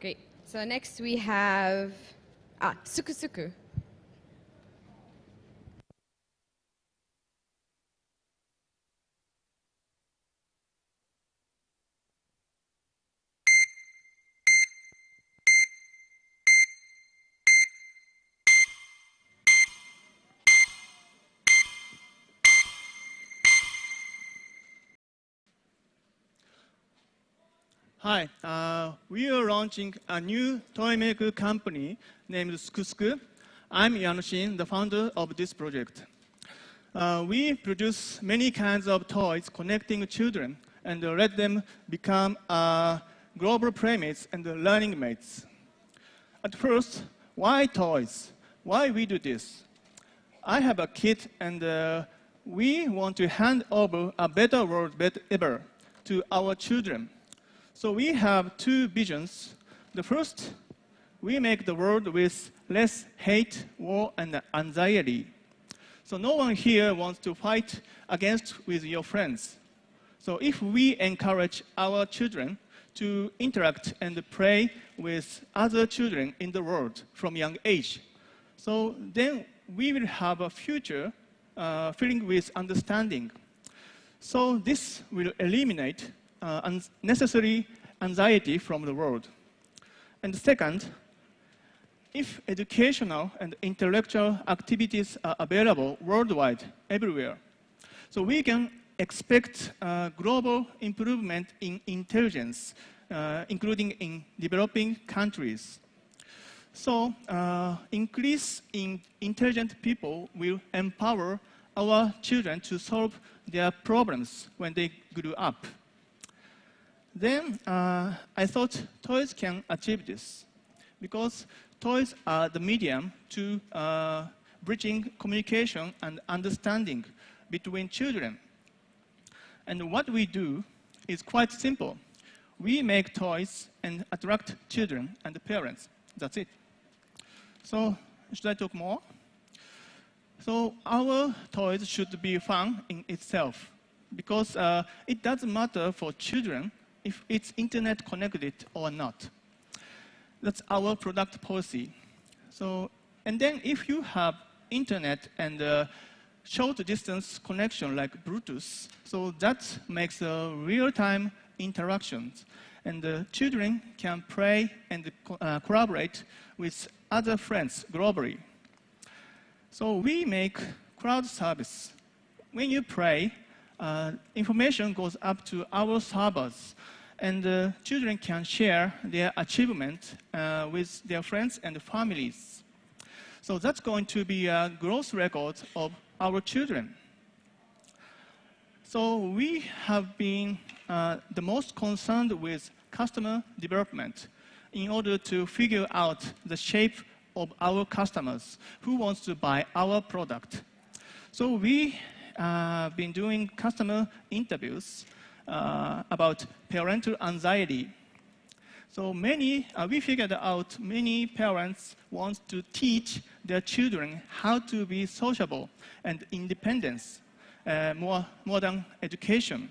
Great. So next we have ah, Suku Hi, uh, we are launching a new toy maker company named Sukusku. I'm Yanoshin, the founder of this project. Uh, we produce many kinds of toys connecting children and uh, let them become uh, global playmates and learning mates. At first, why toys? Why we do this? I have a kid and uh, we want to hand over a better world better ever to our children. So we have two visions. The first, we make the world with less hate, war, and anxiety. So no one here wants to fight against with your friends. So if we encourage our children to interact and play with other children in the world from young age, so then we will have a future uh, filling with understanding. So this will eliminate unnecessary anxiety from the world. And second, if educational and intellectual activities are available worldwide, everywhere, so we can expect uh, global improvement in intelligence, uh, including in developing countries. So uh, increase in intelligent people will empower our children to solve their problems when they grow up. Then uh, I thought toys can achieve this because toys are the medium to uh, bridging communication and understanding between children. And what we do is quite simple. We make toys and attract children and parents. That's it. So should I talk more? So our toys should be fun in itself because uh, it doesn't matter for children if it's internet connected or not. That's our product policy. So, and then if you have internet and uh, short distance connection like Bluetooth, so that makes a real-time interactions. And the children can play and uh, collaborate with other friends globally. So we make crowd service. When you play, information goes up to our servers and uh, children can share their achievement uh, with their friends and families. So that's going to be a growth record of our children. So we have been uh, the most concerned with customer development in order to figure out the shape of our customers who wants to buy our product. So we uh, been doing customer interviews uh, about parental anxiety. So many, uh, we figured out many parents want to teach their children how to be sociable and independence, uh, more modern education.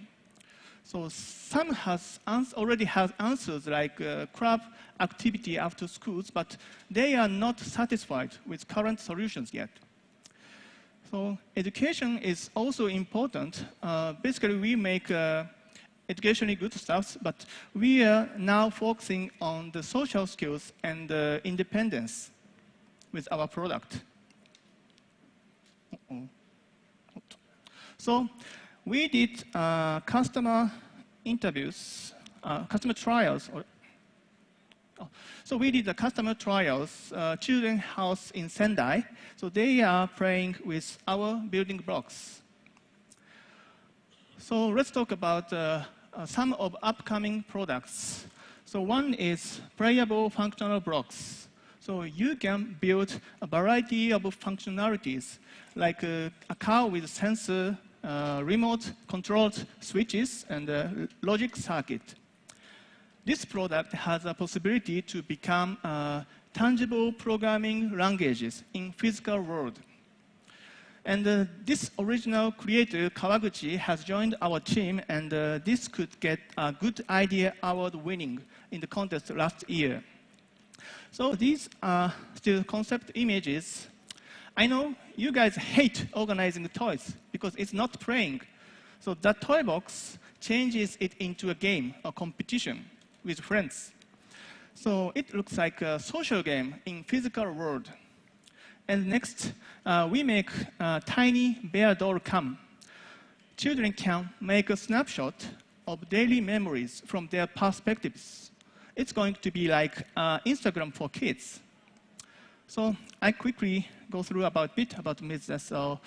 So some has already have answers like uh, club activity after schools, but they are not satisfied with current solutions yet. So education is also important. Uh, basically, we make uh, educationally good stuff, but we are now focusing on the social skills and uh, independence with our product. -oh. So we did uh, customer interviews, uh, customer trials. So we did the customer trials, uh, children house in Sendai. So they are playing with our building blocks. So let's talk about uh, uh, some of upcoming products. So one is playable functional blocks. So you can build a variety of functionalities, like uh, a car with sensor, uh, remote controlled switches, and a logic circuit. This product has a possibility to become uh, tangible programming languages in physical world. And uh, this original creator, Kawaguchi, has joined our team, and uh, this could get a good idea award winning in the contest last year. So these are still concept images. I know you guys hate organizing toys because it's not playing. So that toy box changes it into a game, a competition with friends. So it looks like a social game in physical world. And next, uh, we make a tiny bear doll cam. Children can make a snapshot of daily memories from their perspectives. It's going to be like uh, Instagram for kids. So I quickly go through about bit about business. So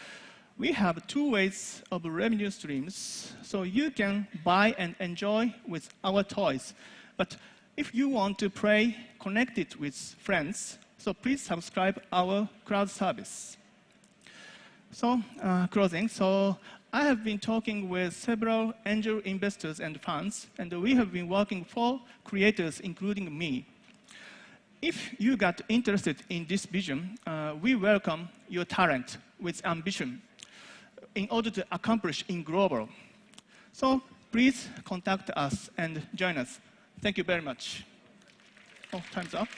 we have two ways of revenue streams. So you can buy and enjoy with our toys. But if you want to play connected with friends, so please subscribe our cloud service. So uh, closing. So I have been talking with several angel investors and funds, and we have been working for creators, including me. If you got interested in this vision, uh, we welcome your talent with ambition in order to accomplish in global. So please contact us and join us. Thank you very much. Oh, time's up.